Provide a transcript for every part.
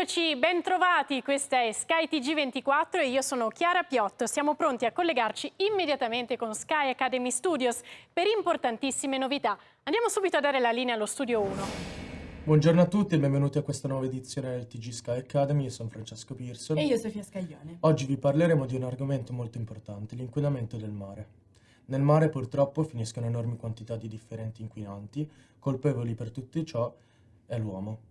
Eccoci, bentrovati, questa è Sky TG24 e io sono Chiara Piotto. Siamo pronti a collegarci immediatamente con Sky Academy Studios per importantissime novità. Andiamo subito a dare la linea allo studio 1. Buongiorno a tutti e benvenuti a questa nuova edizione del TG Sky Academy, io sono Francesco Pearson. E io Sofia Scaglione. Oggi vi parleremo di un argomento molto importante, l'inquinamento del mare. Nel mare purtroppo finiscono enormi quantità di differenti inquinanti, colpevoli per tutto ciò è l'uomo.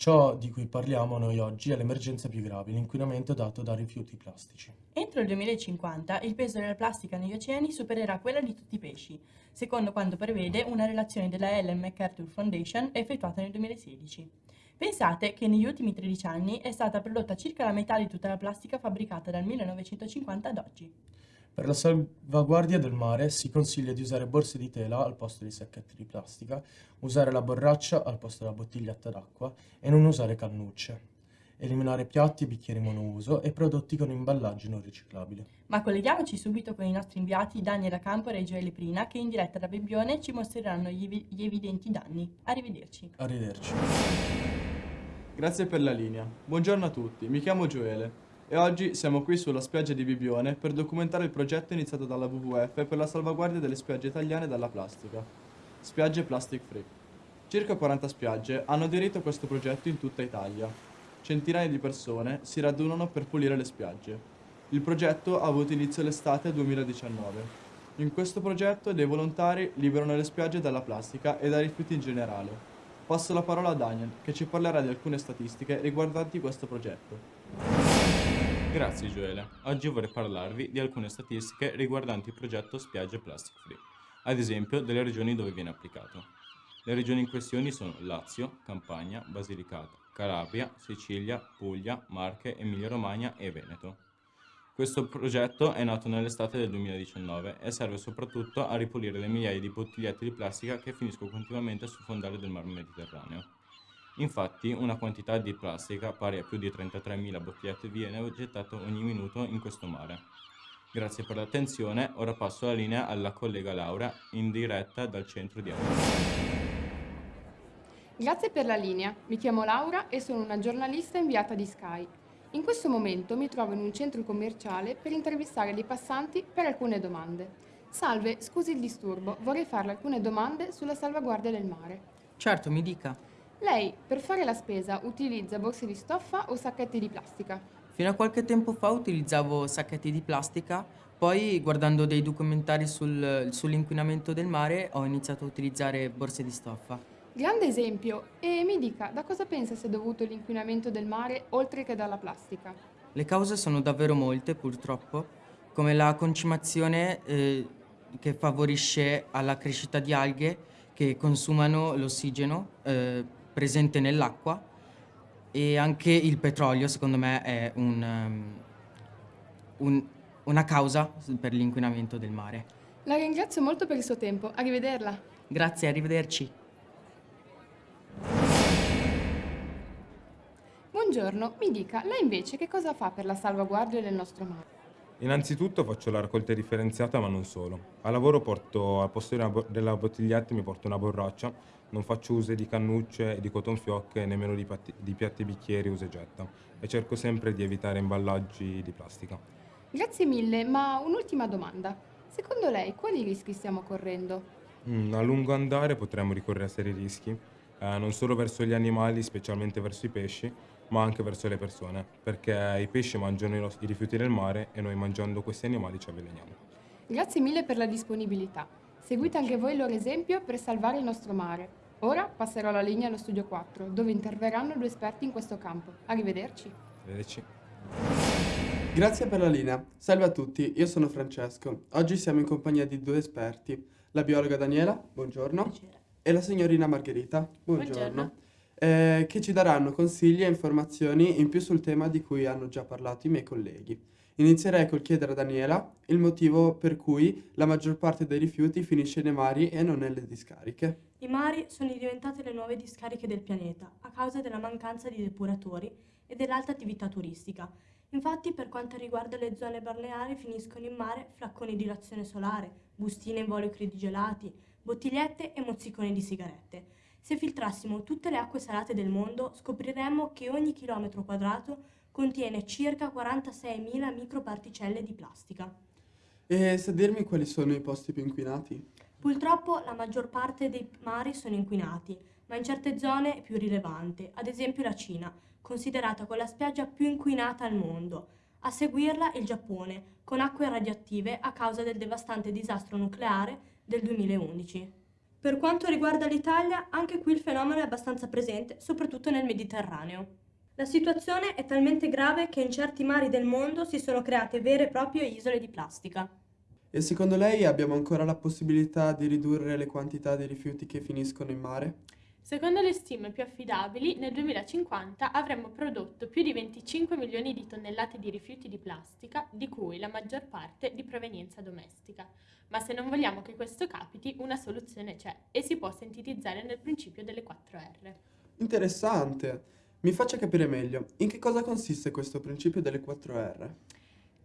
Ciò di cui parliamo noi oggi è l'emergenza più grave, l'inquinamento dato da rifiuti plastici. Entro il 2050 il peso della plastica negli oceani supererà quella di tutti i pesci, secondo quanto prevede una relazione della Ellen MacArthur Foundation effettuata nel 2016. Pensate che negli ultimi 13 anni è stata prodotta circa la metà di tutta la plastica fabbricata dal 1950 ad oggi. Per la salvaguardia del mare si consiglia di usare borse di tela al posto di sacchetti di plastica, usare la borraccia al posto della bottiglietta d'acqua e non usare cannucce. Eliminare piatti, bicchieri monouso e prodotti con imballaggi non riciclabili. Ma colleghiamoci subito con i nostri inviati Daniela Campora e Gioele Prina che in diretta da Bebbione ci mostreranno gli, gli evidenti danni. Arrivederci. Arrivederci. Grazie per la linea. Buongiorno a tutti, mi chiamo Gioele e oggi siamo qui sulla spiaggia di Bibione per documentare il progetto iniziato dalla WWF per la salvaguardia delle spiagge italiane dalla plastica. Spiagge Plastic Free. Circa 40 spiagge hanno aderito a questo progetto in tutta Italia. Centinaia di persone si radunano per pulire le spiagge. Il progetto ha avuto inizio l'estate 2019. In questo progetto dei volontari liberano le spiagge dalla plastica e dai rifiuti in generale. Passo la parola a Daniel, che ci parlerà di alcune statistiche riguardanti questo progetto. Grazie Gioele. Oggi vorrei parlarvi di alcune statistiche riguardanti il progetto Spiagge Plastic Free, ad esempio delle regioni dove viene applicato. Le regioni in questione sono Lazio, Campania, Basilicata, Calabria, Sicilia, Puglia, Marche, Emilia-Romagna e Veneto. Questo progetto è nato nell'estate del 2019 e serve soprattutto a ripulire le migliaia di bottigliette di plastica che finiscono continuamente sul fondale del Mar Mediterraneo. Infatti, una quantità di plastica pari a più di 33.000 bottigliette viene gettata ogni minuto in questo mare. Grazie per l'attenzione, ora passo la linea alla collega Laura, in diretta dal centro di Ancona. Grazie per la linea, mi chiamo Laura e sono una giornalista inviata di Sky. In questo momento mi trovo in un centro commerciale per intervistare dei passanti per alcune domande. Salve, scusi il disturbo, vorrei farle alcune domande sulla salvaguardia del mare. Certo, mi dica. Lei, per fare la spesa, utilizza borse di stoffa o sacchetti di plastica? Fino a qualche tempo fa utilizzavo sacchetti di plastica, poi guardando dei documentari sul, sull'inquinamento del mare ho iniziato a utilizzare borse di stoffa. Grande esempio! E mi dica, da cosa pensa sia dovuto l'inquinamento del mare oltre che dalla plastica? Le cause sono davvero molte, purtroppo, come la concimazione eh, che favorisce alla crescita di alghe che consumano l'ossigeno eh, presente nell'acqua e anche il petrolio secondo me è un, um, un, una causa per l'inquinamento del mare. La ringrazio molto per il suo tempo, arrivederla. Grazie, arrivederci. Buongiorno, mi dica, lei invece che cosa fa per la salvaguardia del nostro mare? Innanzitutto faccio la raccolta differenziata ma non solo. Al lavoro porto al posto della bottiglietta mi porto una borraccia, non faccio uso di cannucce, di cotton fioc e nemmeno di, piatti, di piatti e bicchieri usa e getta e cerco sempre di evitare imballaggi di plastica. Grazie mille, ma un'ultima domanda. Secondo lei quali rischi stiamo correndo? Mm, a lungo andare potremmo ricorrere a seri rischi, eh, non solo verso gli animali, specialmente verso i pesci, ma anche verso le persone, perché i pesci mangiano i, i rifiuti del mare e noi mangiando questi animali ci avveleniamo. Grazie mille per la disponibilità. Seguite anche voi il loro esempio per salvare il nostro mare. Ora passerò la linea allo studio 4, dove interverranno due esperti in questo campo. Arrivederci. Arrivederci. Grazie per la linea. Salve a tutti, io sono Francesco. Oggi siamo in compagnia di due esperti, la biologa Daniela, buongiorno, Buongiorno. e la signorina Margherita, buongiorno. buongiorno eh, che ci daranno consigli e informazioni in più sul tema di cui hanno già parlato i miei colleghi. Inizierei col chiedere a Daniela il motivo per cui la maggior parte dei rifiuti finisce nei mari e non nelle discariche. I mari sono diventate le nuove discariche del pianeta a causa della mancanza di depuratori e dell'alta attività turistica. Infatti, per quanto riguarda le zone balneari, finiscono in mare flacconi di razione solare, bustine in volio credigelati, bottigliette e mozziconi di sigarette. Se filtrassimo tutte le acque salate del mondo, scopriremmo che ogni chilometro quadrato contiene circa 46.000 microparticelle di plastica. E sa dirmi quali sono i posti più inquinati? Purtroppo la maggior parte dei mari sono inquinati, ma in certe zone è più rilevante, ad esempio la Cina, considerata con la spiaggia più inquinata al mondo. A seguirla il Giappone, con acque radioattive a causa del devastante disastro nucleare del 2011. Per quanto riguarda l'Italia, anche qui il fenomeno è abbastanza presente, soprattutto nel Mediterraneo. La situazione è talmente grave che in certi mari del mondo si sono create vere e proprie isole di plastica. E secondo lei abbiamo ancora la possibilità di ridurre le quantità di rifiuti che finiscono in mare? Secondo le stime più affidabili, nel 2050 avremmo prodotto più di 25 milioni di tonnellate di rifiuti di plastica, di cui la maggior parte di provenienza domestica. Ma se non vogliamo che questo capiti, una soluzione c'è e si può sintetizzare nel principio delle 4R. Interessante! Mi faccia capire meglio, in che cosa consiste questo principio delle 4R?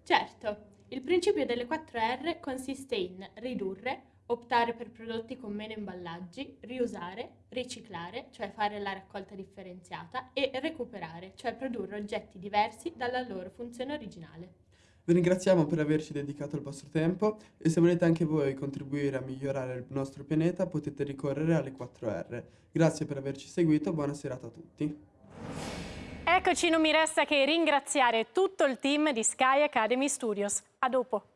Certo, il principio delle 4R consiste in ridurre, optare per prodotti con meno imballaggi, riusare, riciclare, cioè fare la raccolta differenziata, e recuperare, cioè produrre oggetti diversi dalla loro funzione originale. Vi ringraziamo per averci dedicato il vostro tempo e se volete anche voi contribuire a migliorare il nostro pianeta potete ricorrere alle 4R. Grazie per averci seguito, buona serata a tutti. Eccoci, non mi resta che ringraziare tutto il team di Sky Academy Studios. A dopo.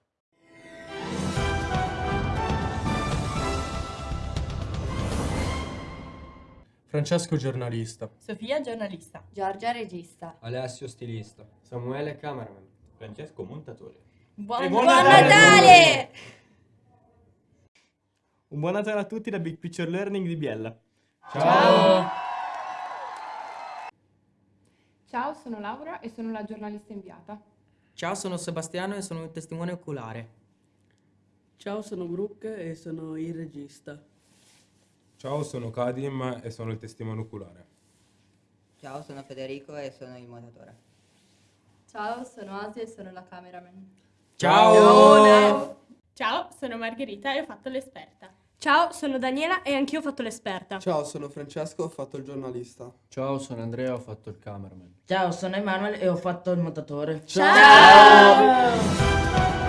Francesco giornalista. Sofia giornalista. Giorgia regista. Alessio stilista. Samuele cameraman. Francesco montatore. Buon, Buon Natale! Un buon Natale a tutti da Big Picture Learning di Biella. Ciao! Ciao, sono Laura e sono la giornalista inviata. Ciao, sono Sebastiano e sono un testimone oculare. Ciao, sono Brooke e sono il regista. Ciao, sono Kadim e sono il testimone oculare. Ciao, sono Federico e sono il montatore. Ciao, sono Asia e sono la cameraman. Ciao! Ciao, sono Margherita e ho fatto l'esperta. Ciao, sono Daniela e anch'io ho fatto l'esperta. Ciao, sono Francesco, ho fatto il giornalista. Ciao, sono Andrea, ho fatto il cameraman. Ciao, sono Emanuele e ho fatto il montatore. Ciao! Ciao!